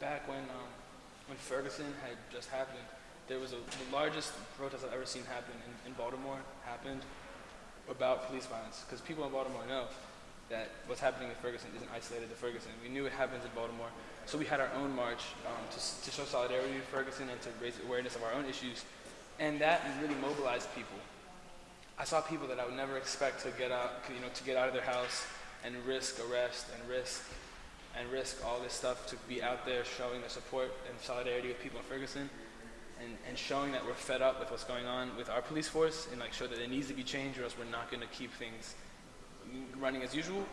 back when um, when Ferguson had just happened, there was a, the largest protest I've ever seen happen in, in Baltimore happened about police violence because people in Baltimore know that what's happening in Ferguson isn't isolated to Ferguson. We knew it happens in Baltimore, so we had our own march um, to, to show solidarity with Ferguson and to raise awareness of our own issues, and that really mobilized people. I saw people that I would never expect to get out, you know, to get out of their house and risk arrest and risk and risk all this stuff to be out there showing the support and solidarity with people in Ferguson and, and showing that we're fed up with what's going on with our police force and like show that it needs to be changed or else we're not going to keep things running as usual.